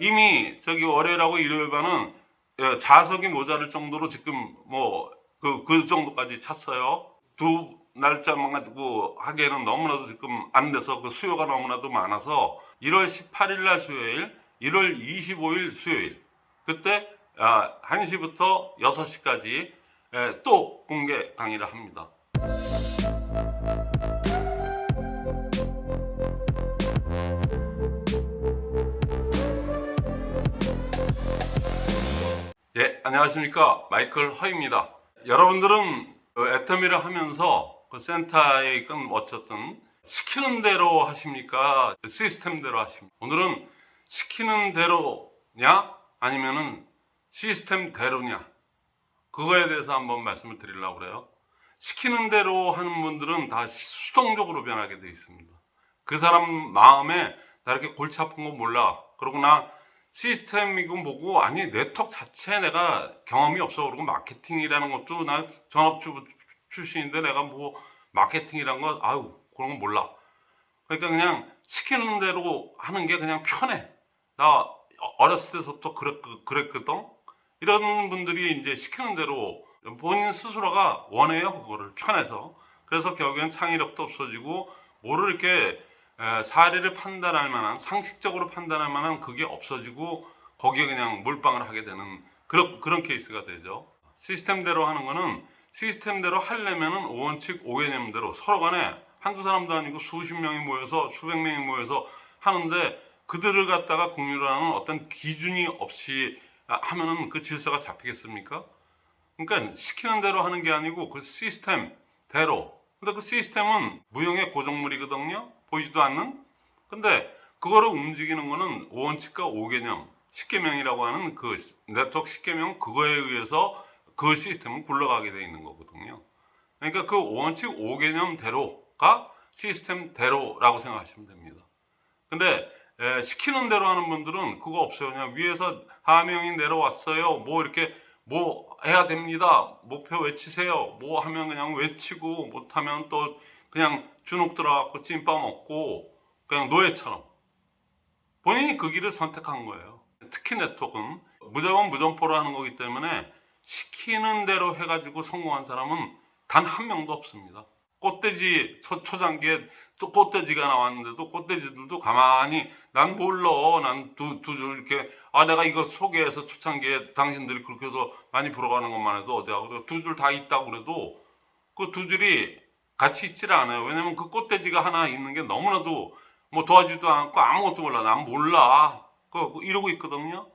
이미 저기 월요일하고 일요일 반은 예, 좌석이 모자랄 정도로 지금 뭐 그 그 정도까지 찼어요. 두 날짜만 가지고 하기에는 너무나도 지금 안 돼서 그 수요가 너무나도 많아서 1월 18일 날 수요일, 1월 25일 수요일 그때 아, 1시부터 6시까지 예, 또 공개 강의를 합니다. 예, 안녕하십니까. 마이클 허입니다. 여러분들은 그 애터미를 하면서 그 센터에 있건 어쨌든 시키는 대로 하십니까? 시스템대로 하십니까? 오늘은 시키는 대로냐? 아니면은 시스템대로냐? 그거에 대해서 한번 말씀을 드리려고 그래요. 시키는 대로 하는 분들은 다 수동적으로 변하게 돼 있습니다. 그 사람 마음에 나 이렇게 골치 아픈 건 몰라. 그러고 나 시스템이고 뭐고 아니 네트워크 자체에 내가 경험이 없어 그리고 마케팅이라는 것도 나 전업주 출신인데 내가 뭐 마케팅이란 거 아유 그런 건 몰라. 그러니까 그냥 시키는 대로 하는 게 그냥 편해. 나 어렸을 때부터 그랬, 그랬거든. 이런 분들이 이제 시키는 대로 본인 스스로가 원해요 그거를 편해서. 그래서 결국엔 창의력도 없어지고 뭐를 이렇게 에, 사례를 판단할 만한 상식적으로 판단할 만한 그게 없어지고 거기에 그냥 몰빵을 하게 되는 그런 그런 케이스가 되죠. 시스템대로 하는 거는 시스템대로 하려면은 오원칙 오개념대로 서로 간에 한두 사람도 아니고 수십 명이 모여서 수백 명이 모여서 하는데 그들을 갖다가 공유를 하는 어떤 기준이 없이 하면은 그 질서가 잡히겠습니까? 그러니까 시키는 대로 하는 게 아니고 그 시스템대로. 근데 그 시스템은 무형의 고정물이거든요. 보이지도 않는. 근데 그거를 움직이는 거는 오원칙과 오개념, 십계명이라고 하는 그 네트워크 십계명 그거에 의해서 그 시스템은 굴러가게 돼 있는 거거든요. 그러니까 그 오원칙 오개념대로가 시스템대로라고 생각하시면 됩니다. 근데 에, 시키는 대로 하는 분들은 그거 없어요. 그냥 위에서 하명이 내려왔어요. 뭐 이렇게 뭐 해야 됩니다. 목표 외치세요. 뭐 하면 그냥 외치고 못하면 또 그냥 주눅 들어갖고 찐빠 먹고 그냥 노예처럼 본인이 그 길을 선택한 거예요. 특히 네트워크는 무조건 무점포로 하는 거기 때문에 시키는 대로 해가지고 성공한 사람은 단 한 명도 없습니다. 꽃돼지 초, 초장기에 또 꽃돼지가 나왔는데도 꽃돼지들도 가만히 난 몰라 난두두줄 이렇게 아 내가 이거 소개해서 초창기에 당신들이 그렇게 해서 많이 불어가는 것만 해도 어디하고 두 줄 다 있다고 그래도 그 두 줄이 같이 있질 않아요. 왜냐면 그 꽃돼지가 하나 있는 게 너무나도 뭐 도와주지도 않고 아무것도 몰라. 난 몰라. 그 이러고 있거든요.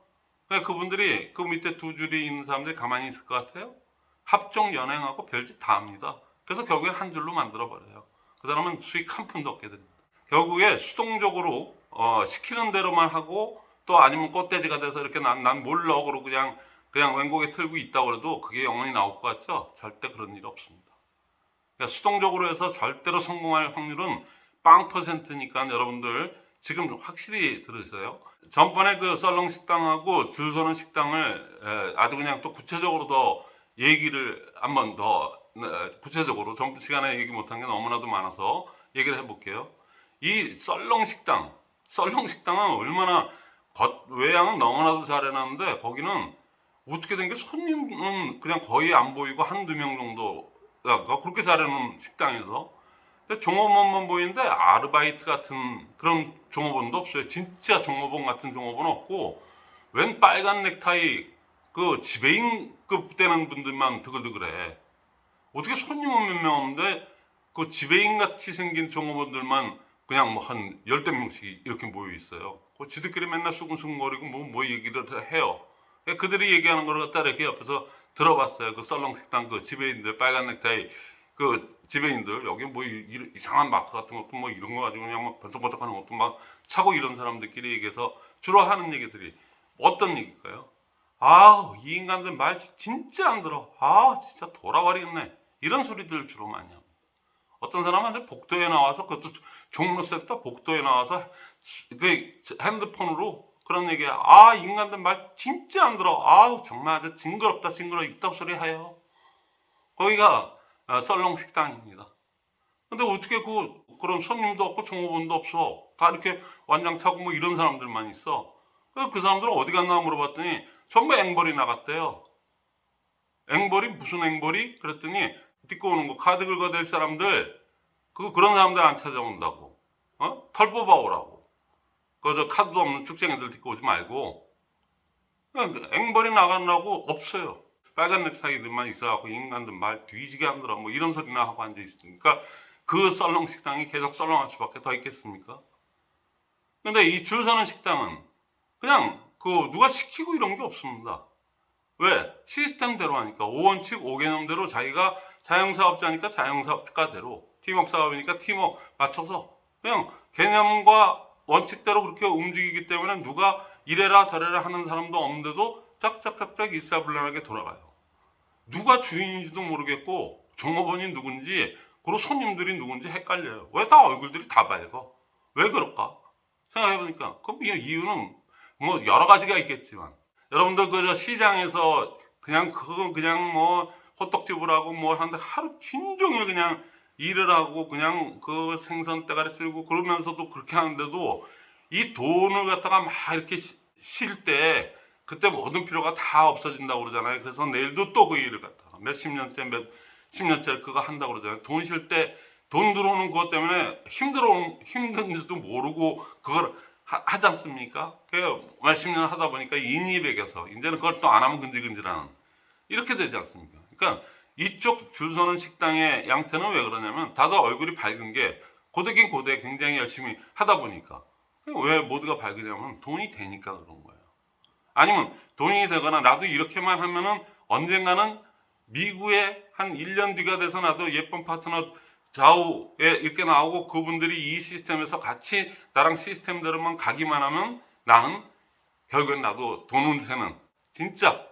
그러니까 그분들이 그 밑에 두 줄이 있는 사람들이 가만히 있을 것 같아요. 합종 연행하고 별짓 다 합니다. 그래서 결국엔 한 줄로 만들어 버려요. 그 사람은 수익 한 푼도 없게 됩니다. 결국에 수동적으로 어, 시키는 대로만 하고 또 아니면 꽃돼지가 돼서 이렇게 난, 난 몰라 그러고 그냥 그냥 왼곡에 틀고 있다 그래도 그게 영원히 나올 것 같죠? 절대 그런 일 없습니다. 그러니까 수동적으로 해서 절대로 성공할 확률은 빵 퍼센트니까 여러분들 지금 확실히 들으세요. 전번에 그 썰렁 식당하고 줄 서는 식당을 에, 아주 그냥 또 구체적으로 더 얘기를 한번 더 네, 구체적으로 전 시간에 얘기 못한 게 너무나도 많아서 얘기를 해볼게요. 이 썰렁 식당, 썰렁 식당은 얼마나 겉 외양은 너무나도 잘 해놨는데 거기는 어떻게 된 게 손님은 그냥 거의 안 보이고 한두 명 정도 가 그렇게 잘해놓은 식당에서 종업원만 보이는데 아르바이트 같은 그런 종업원도 없어요. 진짜 종업원 같은 종업원 없고 웬 빨간 넥타이 그 지배인급 되는 분들만 드글드글해. 어떻게 손님은 몇 명 없는데 그 지배인 같이 생긴 종업원들만 그냥 뭐 한 열댓 명씩 이렇게 모여 있어요. 그 지들끼리 맨날 수근수근거리고 뭐, 뭐 얘기를 해요. 그들이 얘기하는 걸 갖다 이렇게 옆에서 들어봤어요. 그 썰렁 식당 그 지배인들 빨간 넥타이 그 지배인들 여기 뭐 이, 이상한 마크 같은 것도 뭐 이런 거 가지고 그냥 막 번쩍번쩍하는 것도 막 차고 이런 사람들끼리 얘기해서 주로 하는 얘기들이 어떤 얘기일까요? 아우 이 인간들 말 진짜 안 들어. 아 진짜 돌아버리겠네. 이런 소리들 주로 많이 합니다. 어떤 사람은 복도에 나와서 그것도 종로 센터 복도에 나와서 그 핸드폰으로 그런 얘기 아 인간들 말 진짜 안 들어 아우 정말 아주 징그럽다 징그러 입덕 소리 해요 거기가 아, 썰렁 식당입니다 근데 어떻게 그 그런 손님도 없고 종업원도 없어 다 이렇게 완장 차고 뭐 이런 사람들만 있어 그그 사람들은 어디 갔나 물어봤더니 전부 앵벌이 나갔대요. 앵벌이 무슨 앵벌이? 그랬더니 딛고 오는 거 카드 긁어댈 사람들 그 그런 사람들 안 찾아온다고. 어? 털 뽑아오라고. 그저 카드도 없는 축쟁이들 딛고 오지 말고 그냥 앵벌이 나가느라고 없어요. 빨간 넥타이들만 있어갖고 인간들 말 뒤지게 하더라 뭐 이런 소리나 하고 앉아 있으니까 그 썰렁 식당이 계속 썰렁할 수밖에 더 있겠습니까? 근데 이 줄 서는 식당은 그냥 그 누가 시키고 이런 게 없습니다. 왜? 시스템대로 하니까 5원칙 5개념대로 자기가 자영사업자니까 자영사업가대로 팀워크 사업이니까 팀워크 맞춰서 그냥 개념과 원칙대로 그렇게 움직이기 때문에 누가 이래라 저래라 하는 사람도 없는데도 짝짝짝짝 일사불란하게 돌아가요. 누가 주인인지도 모르겠고 종업원이 누군지 그리고 손님들이 누군지 헷갈려요. 왜 다 얼굴들이 다 밝어? 왜 그럴까? 생각해보니까 그 이유는 뭐 여러 가지가 있겠지만 여러분들 그저 시장에서 그냥 그거 그냥 뭐 호떡집을 하고 뭘 하는데 하루 종일 그냥 일을 하고 그냥 그 생선 대가리 쓸고 그러면서도 그렇게 하는데도 이 돈을 갖다가 막 이렇게 실때 그때 모든 필요가 다 없어진다고 그러잖아요. 그래서 내일도 또 그 일을 갖다가 몇십 년째 몇십 년째 그거 한다고 그러잖아요. 돈실때돈 들어오는 그것 때문에 힘들어 힘든지도 모르고 그걸 하, 하지 않습니까? 그 몇십 년 하다 보니까 인이 배겨서 이제는 그걸 또 안 하면 근질근질하는 이렇게 되지 않습니까? 그러니까 이쪽 줄 서는 식당의 양태는 왜 그러냐면 다들 얼굴이 밝은 게 고되긴 고대 굉장히 열심히 하다 보니까 왜 모두가 밝으냐면 돈이 되니까 그런 거예요. 아니면 돈이 되거나 나도 이렇게만 하면은 언젠가는 미국에 한 1년 뒤가 돼서 나도 예쁜 파트너 좌우에 이렇게 나오고 그분들이 이 시스템에서 같이 나랑 시스템대로만 가기만 하면 나는 결국엔 나도 돈을 세는 진짜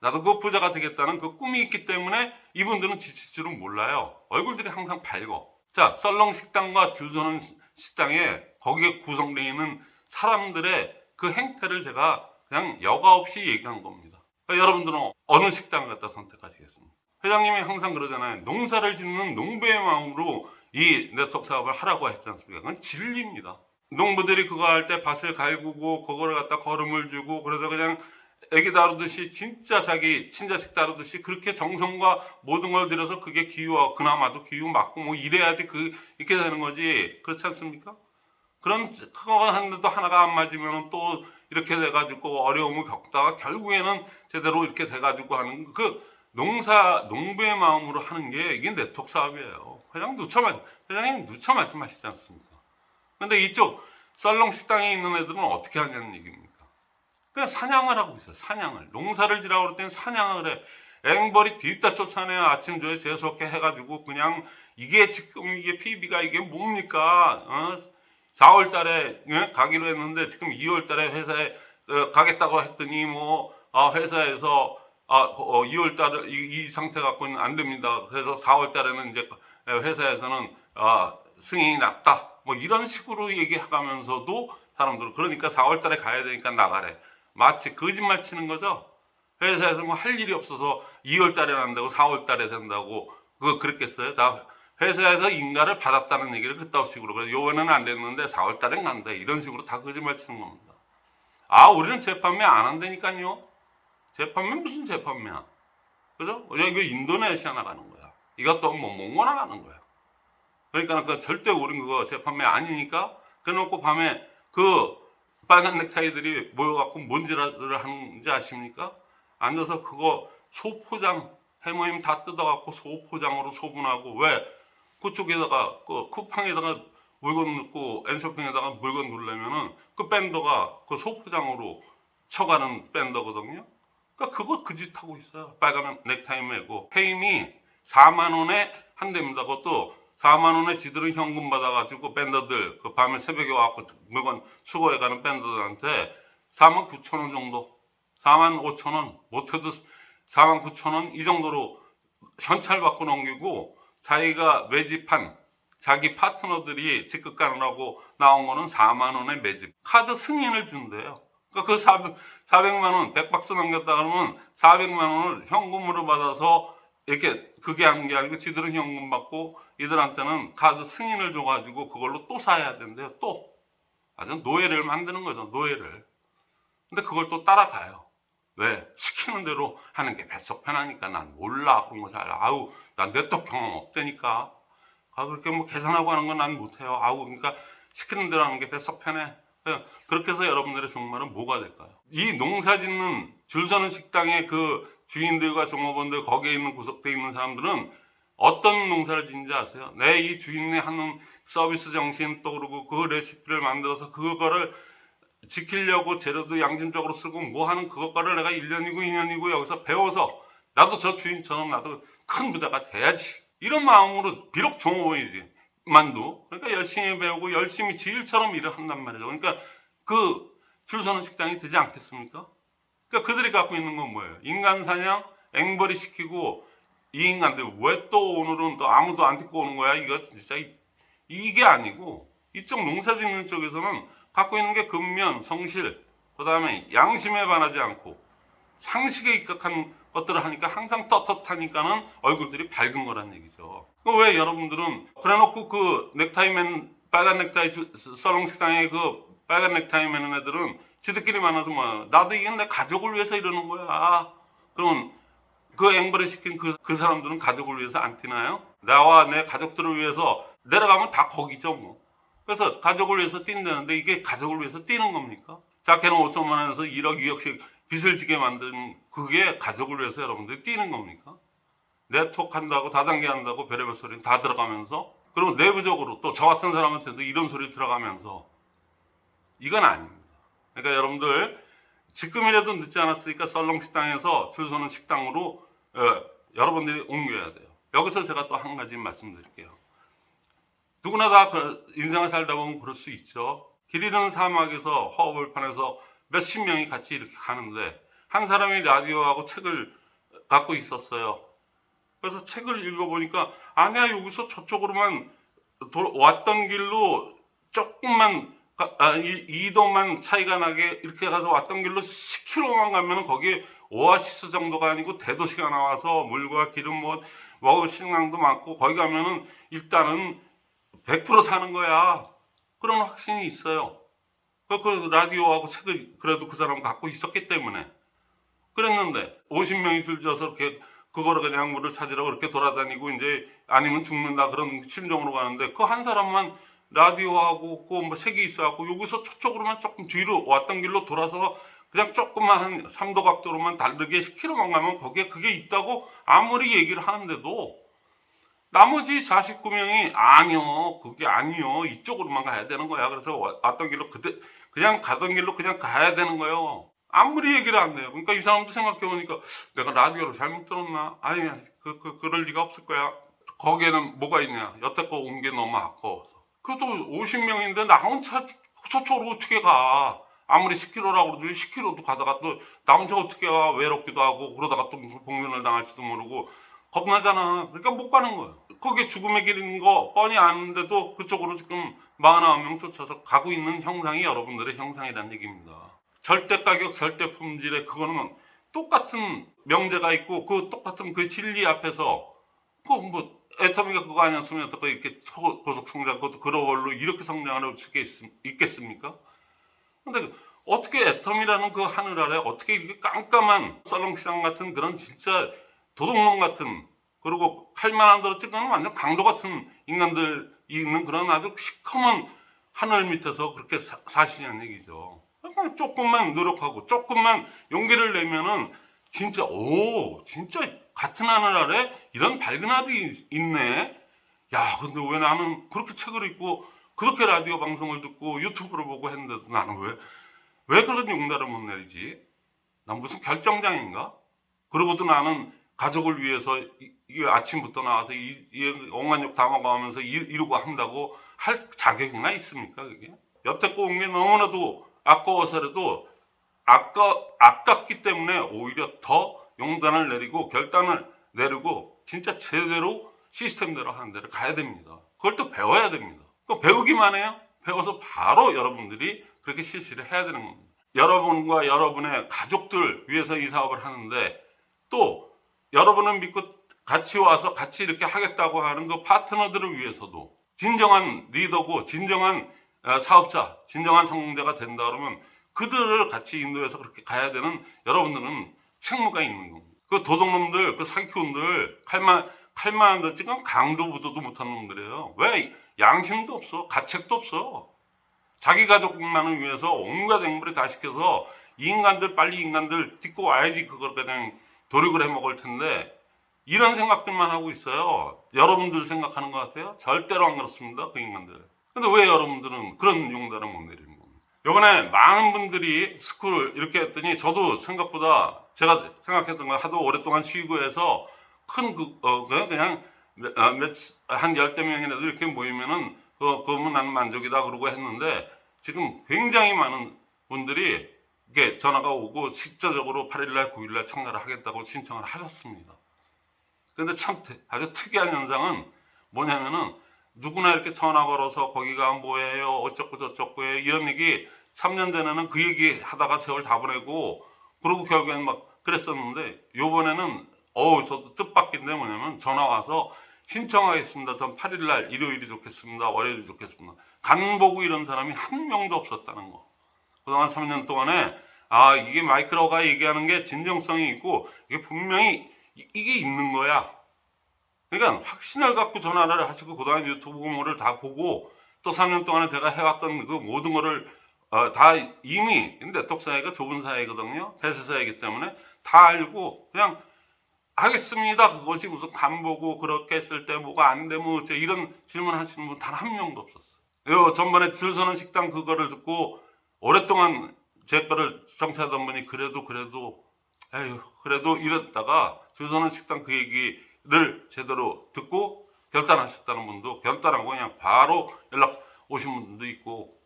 나도 그 부자가 되겠다는 그 꿈이 있기 때문에 이분들은 지칠 줄은 몰라요. 얼굴들이 항상 밝어. 자, 썰렁 식당과 줄 서는 식당에 거기에 구성되어 있는 사람들의 그 행태를 제가 그냥 여과 없이 얘기한 겁니다. 그러니까 여러분들은 어느 식당을 갖다 선택하시겠습니까? 회장님이 항상 그러잖아요. 농사를 짓는 농부의 마음으로 이 네트워크 사업을 하라고 했지 않습니까? 그건 진리입니다. 농부들이 그거 할 때 밭을 갈구고 그거를 갖다 거름을 주고 그래서 그냥 애기 다루듯이 진짜 자기 친자식 다루듯이 그렇게 정성과 모든 걸 들여서 그게 기후와 그나마도 기후 맞고 뭐 이래야지 그 이렇게 되는 거지 그렇지 않습니까? 그런 그거 하는데도 하나가 안 맞으면 또 이렇게 돼가지고 어려움을 겪다가 결국에는 제대로 이렇게 돼가지고 하는 그 농사 농부의 마음으로 하는 게 이게 네트워크 사업이에요. 회장 누차 말 회장님 누차 말씀하시지 않습니까? 근데 이쪽 썰렁 식당에 있는 애들은 어떻게 하냐는 얘기입니까? 그냥 사냥을 하고 있어요. 사냥을 농사를 지라고 때는 사냥을 해. 앵벌이 뒤따 쫓아내요. 아침 저에 재수없게 해가지고 그냥 이게 지금 이게 PB가 이게 뭡니까? 어? 4월 달에 예? 가기로 했는데 지금 2월 달에 회사에 어, 가겠다고 했더니 뭐 아, 회사에서 아, 어, 2월 달에 이, 이 상태 갖고는 안 됩니다. 그래서 4월 달에는 이제 회사에서는 아, 승인이 났다. 뭐 이런 식으로 얘기하면서도 사람들은 그러니까 4월 달에 가야 되니까 나가래. 마치 거짓말 치는 거죠. 회사에서 뭐 할 일이 없어서 2월 달에 난다고 4월 달에 된다고 그거 그랬겠어요? 다 회사에서 인가를 받았다는 얘기를 그따위 식으로 그래서 요번에는 안 됐는데 4월 달엔 간다 이런 식으로 다 거짓말 치는 겁니다. 아 우리는 재판매 안 한다니까요. 재판매 무슨 재판매야? 그죠? 야, 이거 인도네시아 나가는 거야. 이것도 뭐 몽고 나가는 거야. 그러니까 그 절대 우린 그거 재판매 아니니까 그래놓고 밤에 그 빨간 넥타이들이 모여갖고 뭔지를 하는지 아십니까? 앉아서 그거 소포장 해모임 다 뜯어갖고 소포장으로 소분하고 왜 그쪽에다가 그 쿠팡에다가 물건 넣고 엔쇼핑에다가 물건 넣으려면은 그 밴더가 그 소포장으로 쳐가는 밴더거든요. 그러니까 그거 그 짓 하고 있어요. 빨간 넥타이 메고 페임이 4만 원에 한 대입니다. 그것도 4만 원에 지들은 현금 받아가지고 밴더들 그 밤에 새벽에 와갖고 물건 수거해가는 밴더들한테 4만 9천 원 정도, 4만 5천 원 못해도 4만 9천 원 이 정도로 현찰 받고 넘기고 자기가 매집한 자기 파트너들이 직급 가느라고 나온 거는 4만 원의 매집 카드 승인을 준대요. 그러니까 그 400, 400만 원 100박스 넘겼다 그러면 400만 원을 현금으로 받아서 이렇게 그게 하는 게 아니고 지들은 현금 받고 이들한테는 카드 승인을 줘가지고 그걸로 또 사야 된대요. 또 아주 노예를 만드는 거죠. 노예를. 근데 그걸 또 따라가요. 왜? 시키는 대로 하는 게 뱃속 편하니까 난 몰라. 그런 거 잘. 아우, 난 내떡 경험 없다니까. 아, 그렇게 뭐 계산하고 하는 건 난 못해요. 아우, 그러니까 시키는 대로 하는 게 뱃속 편해. 예, 그렇게 해서 여러분들의 종말은 뭐가 될까요? 이 농사 짓는 줄 서는 식당의 그 주인들과 종업원들 거기에 있는 구석대에 있는 사람들은 어떤 농사를 짓는지 아세요? 내 이 주인이 하는 서비스 정신 또 그러고 그 레시피를 만들어서 그거를 지키려고 재료도 양심적으로 쓰고 뭐 하는 그것과를 내가 1년이고 2년이고 여기서 배워서 나도 저 주인처럼 나도 큰 부자가 돼야지. 이런 마음으로 비록 종업원이지. 만도 그러니까 열심히 배우고 열심히 지일처럼 일을 한단 말이죠. 그러니까 그 줄 서는 식당이 되지 않겠습니까? 그러니까 그들이 갖고 있는 건 뭐예요? 인간 사냥, 앵벌이 시키고 이 인간들 왜또 오늘은 또 아무도 안 듣고 오는 거야? 이거 진짜 이- 이게 아니고 이쪽 농사 짓는 쪽에서는 갖고 있는 게 근면, 성실, 그 다음에 양심에 반하지 않고 상식에 입각한 것들을 하니까 항상 떳떳하니까는 얼굴들이 밝은 거란 얘기죠. 그왜 여러분들은 그래놓고 그 넥타이맨 빨간 넥타이 주- 썰렁 식당에 그 빨간 넥타이 매는 애들은 지들끼리 만나서 뭐 나도 이게 내 가족을 위해서 이러는 거야. 그러면 그 앵벌에 시킨 그, 그 사람들은 가족을 위해서 안 뛰나요? 나와 내 가족들을 위해서 내려가면 다 거기죠 뭐. 그래서 가족을 위해서 뛴다는데 이게 가족을 위해서 뛰는 겁니까? 자켓은 5천만 원에서 1억 2억씩 빚을 지게 만든 그게 가족을 위해서 여러분들이 뛰는 겁니까? 네트워크 한다고 다단계 한다고 별의별 소리 다 들어가면서 그리고 내부적으로 또 저 같은 사람한테도 이런 소리 들어가면서 이건 아닙니다. 그러니까 여러분들 지금이라도 늦지 않았으니까 썰렁 식당에서 줄 서는 식당으로 어, 여러분들이 옮겨야 돼요. 여기서 제가 또 한 가지 말씀드릴게요. 누구나 다그 인생을 살다 보면 그럴 수 있죠. 길 잃은 사막에서 허허벌판에서 몇십 명이 같이 이렇게 가는데 한 사람이 라디오하고 책을 갖고 있었어요. 그래서 책을 읽어보니까 아니야 여기서 저쪽으로만 도- 왔던 길로 조금만 가- 아, 이- 이동만 차이가 나게 이렇게 가서 왔던 길로 10km만 가면은 거기에 오아시스 정도가 아니고 대도시가 나와서 물과 기름 뭐 먹을 식량도 많고 거기 가면은 일단은 100% 사는 거야. 그런 확신이 있어요. 그, 그 라디오하고 책을 그래도 그 사람 갖고 있었기 때문에 그랬는데 50명이 줄져서 이렇게 그거를 그냥 물을 찾으러 그렇게 돌아다니고 이제 아니면 죽는다 그런 심정으로 가는데 그 한 사람만 라디오하고 그뭐 색이 있어갖고 여기서 저쪽으로만 조금 뒤로 왔던 길로 돌아서 그냥 조금만 한 3도 각도로만 다르게 10km만 가면 거기에 그게 있다고 아무리 얘기를 하는데도 나머지 49명이 아니요 그게 아니요 이쪽으로만 가야 되는 거야. 그래서 와- 왔던 길로 그대 그냥 가던 길로 그냥 가야 되는 거예요. 아무리 얘기를 안 해요. 그러니까 이 사람도 생각해 보니까 내가 라디오를 잘못 들었나? 아니야 그, 그 그럴 리가 없을 거야. 거기에는 뭐가 있냐? 여태껏 온 게 너무 아까워서. 그래도 50명인데 나 혼자 저쪽으로 어떻게 가 아무리 10km라고 그래도 10km도 가다가 또 나 혼자 어떻게 가 외롭기도 하고 그러다가 또 무슨 복면을 당할지도 모르고 겁나잖아. 그러니까 못 가는 거예요. 거기에 죽음의 길인 거 뻔히 아는데도 그쪽으로 지금 49명 쫓아서 가고 있는 형상이 여러분들의 형상이라는 얘기입니다. 절대 가격, 절대 품질에 그거는 똑같은 명제가 있고 그 똑같은 그 진리 앞에서 그뭐 애터미가 그거 아니었으면 어떻게 이렇게 초- 고속 성장 그것도 그로벌로 이렇게 성장을 할수 있겠습니까? 근데 어떻게 애텀이라는 그 하늘 아래 어떻게 이렇게 깜깜한 썰렁시장 같은 그런 진짜 도둑놈 같은 그리고 칼만한 대로 찍는 완전 강도 같은 인간들이 있는 그런 아주 시커먼 하늘 밑에서 그렇게 사, 사시냐는 얘기죠. 조금만 노력하고 조금만 용기를 내면은 진짜 오 진짜 같은 하늘 아래 이런 밝은 하늘이 있- 있네. 야 근데 왜 나는 그렇게 책을 읽고 그렇게 라디오 방송을 듣고 유튜브를 보고 했는데도 나는 왜 왜 그런 용달을 못 내리지? 난 무슨 결정장인가? 그러고도 나는 가족을 위해서 이, 이 아침부터 나와서 이, 이 엉한 욕 담아가면서 일, 이러고 한다고 할 자격이나 있습니까 그게? 여태껏 온게 너무나도 아까워서라도 아까 아깝기 때문에 오히려 더 용단을 내리고 결단을 내리고 진짜 제대로 시스템대로 하는 데를 가야 됩니다. 그걸 또 배워야 됩니다. 그 배우기만 해요. 배워서 바로 여러분들이 그렇게 실시를 해야 되는 겁니다. 여러분과 여러분의 가족들 위해서 이 사업을 하는데 또 여러분을 믿고 같이 와서 같이 이렇게 하겠다고 하는 그 파트너들을 위해서도 진정한 리더고 진정한 어, 사업자, 진정한 성공자가 된다 그러면 그들을 같이 인도해서 그렇게 가야 되는 여러분들은 책무가 있는 겁니다. 그 도둑놈들, 그 사기꾼들, 칼만, 칼만 던지 건 강도 부도도 못한 놈들이에요. 왜? 양심도 없어. 가책도 없어. 자기 가족만을 위해서 온갖 행물에 다 시켜서 이 인간들 빨리 인간들 딛고 와야지 그걸 그냥 도륙을 해 먹을 텐데 이런 생각들만 하고 있어요. 여러분들 생각하는 것 같아요? 절대로 안 그렇습니다. 그 인간들. 근데 왜 여러분들은 그런 용단을 못 내리는 겁니까? 요번에 많은 분들이 스쿨을 이렇게 했더니 저도 생각보다 제가 생각했던 거 하도 오랫동안 쉬고 해서 큰 그, 어, 그냥, 그냥 몇, 어, 몇, 한 열대 명이라도 이렇게 모이면은 그, 그러면 나는 만족이다 그러고 했는데 지금 굉장히 많은 분들이 이게 전화가 오고 실질적으로 8일날, 9일날 참가를 하겠다고 신청을 하셨습니다. 근데 참 태- 아주 특이한 현상은 뭐냐면은 누구나 이렇게 전화 걸어서 거기가 뭐예요 어쩌고 저쩌고 해 이런 얘기 3년 전에는 그 얘기 하다가 세월 다 보내고 그러고 결국엔 막 그랬었는데 요번에는 어우 저도 뜻밖인 데 뭐냐면 전화 와서 신청하겠습니다. 전 8일날 일요일이 좋겠습니다. 월요일이 좋겠습니다. 간 보고 이런 사람이 한 명도 없었다는 거. 그동안 3년 동안에 아 이게 마이크로가 얘기하는 게 진정성이 있고 이게 분명히 이- 이게 있는 거야. 그러니까 확신을 갖고 전화를 하시고 그동안 유튜브 공모를 다 보고 또 3년 동안에 제가 해왔던 그 모든 거를 어, 다 이미 네트워크 사회가 좁은 사회거든요. 폐쇄 사회이기 때문에 다 알고 그냥 하겠습니다. 그것이 무슨 간 보고 그렇게 했을 때 뭐가 안 되면 어째 이런 질문 하시는 분 단 한 명도 없었어요. 요 전번에 줄 서는 식당 그거를 듣고 오랫동안 제 거를 정치하던 분이 그래도 그래도 에휴 그래도 이랬다가 줄 서는 식당 그 얘기를 제대로 듣고 결단하셨다는 분도 결단하고 그냥 바로 연락 오신 분도 있고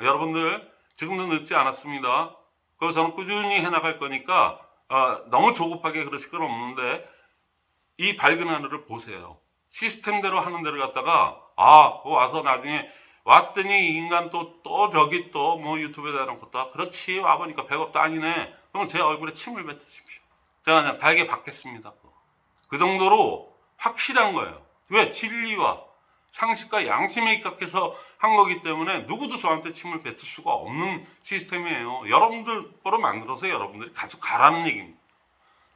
여러분들 지금도 늦지 않았습니다. 그 저는 꾸준히 해나갈 거니까 어, 너무 조급하게 그러실 건 없는데 이 밝은 하늘을 보세요. 시스템대로 하는 데를 갖다가 아, 그 와서 나중에 왔더니 이 인간 또, 또 저기 또 뭐 유튜브에 대한 것도 그렇지 와보니까 100억도 아니네. 그러면 제 얼굴에 침을 뱉으십시오. 제가 그냥 달게 받겠습니다. 그 정도로 확실한 거예요. 왜? 진리와 상식과 양심에 입각해서 한 거기 때문에 누구도 저한테 침을 뱉을 수가 없는 시스템이에요. 여러분들 거로 만들어서 여러분들이 같이 가라는 얘기입니다.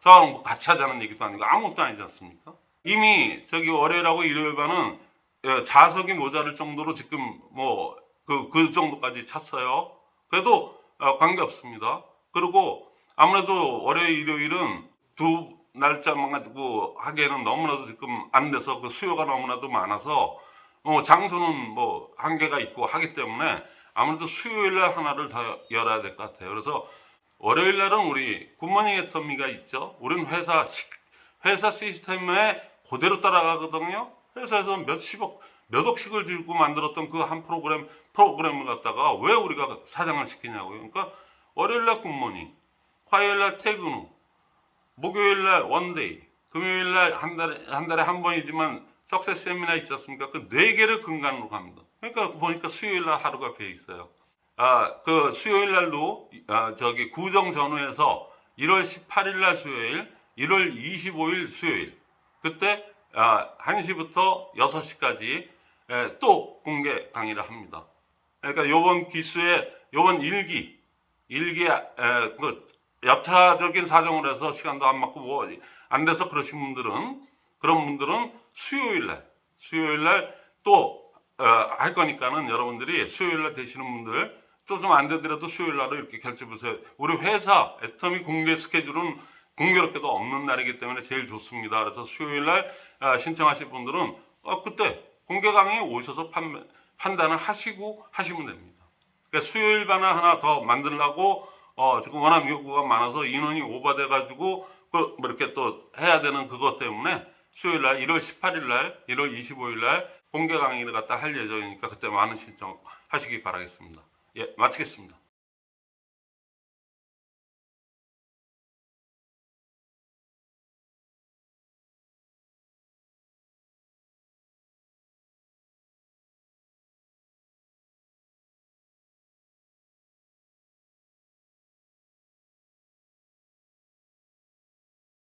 저랑 뭐 같이 하자는 얘기도 아니고 아무것도 아니지 않습니까? 이미 저기 월요일하고 일요일 반은 예, 자석이 모자랄 정도로 지금 뭐 그 그 정도까지 찼어요. 그래도 어, 관계 없습니다. 그리고 아무래도 월요일 일요일은 두 날짜만 가지고 하기에는 너무나도 지금 안 돼서 그 수요가 너무나도 많아서 어, 장소는 뭐 한계가 있고 하기 때문에 아무래도 수요일 날 하나를 더 열어야 될 것 같아요. 그래서 월요일 날은 우리 굿모닝 애터미가 있죠. 우리는 회사 시- 회사 시스템에 그대로 따라가거든요. 회사에서 몇십억, 몇 억씩을 들고 만들었던 그 한 프로그램, 프로그램을 갖다가 왜 우리가 사장을 시키냐고요. 그러니까 월요일 날 good morning, 화요일 날 퇴근 후, 목요일 날 one day, 금요일 날 한 달에, 한 달에 한 번이지만 success 세미나 있지 않습니까? 그 네 개를 근간으로 갑니다. 그러니까 보니까 수요일 날 하루가 비어 있어요. 아, 그 수요일 날도 아, 저기 구정 전후에서 1월 18일 날 수요일, 1월 25일 수요일 그때 아, 1시부터 6시까지 에, 또 공개 강의를 합니다. 그러니까 요번 기수에 요번 일기 일기 에, 그 여차적인 사정으로 해서 시간도 안 맞고 뭐 안 돼서 그러신 분들은 그런 분들은 수요일 날 수요일 날 또 할 거니까는 여러분들이 수요일 날 되시는 분들 또좀안 되더라도 수요일 날로 이렇게 결제 보세요. 우리 회사 애터미 공개 스케줄은 공교롭게도 없는 날이기 때문에 제일 좋습니다. 그래서 수요일 날 아, 신청하실 분들은 어, 그때 공개 강의에 오셔서 판, 판단을 하시고 하시면 됩니다. 그러니까 수요일 반을 하나 더 만들려고 어, 지금 워낙 요구가 많아서 인원이 오버돼 가지고 그 뭐 이렇게 또 해야 되는 그것 때문에 수요일 날 1월 18일 날 1월 25일 날 공개 강의를 갖다 할 예정이니까 그때 많은 신청 하시기 바라겠습니다. 예, 마치겠습니다.